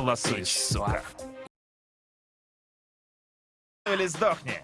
лосось, сука. Или сдохни.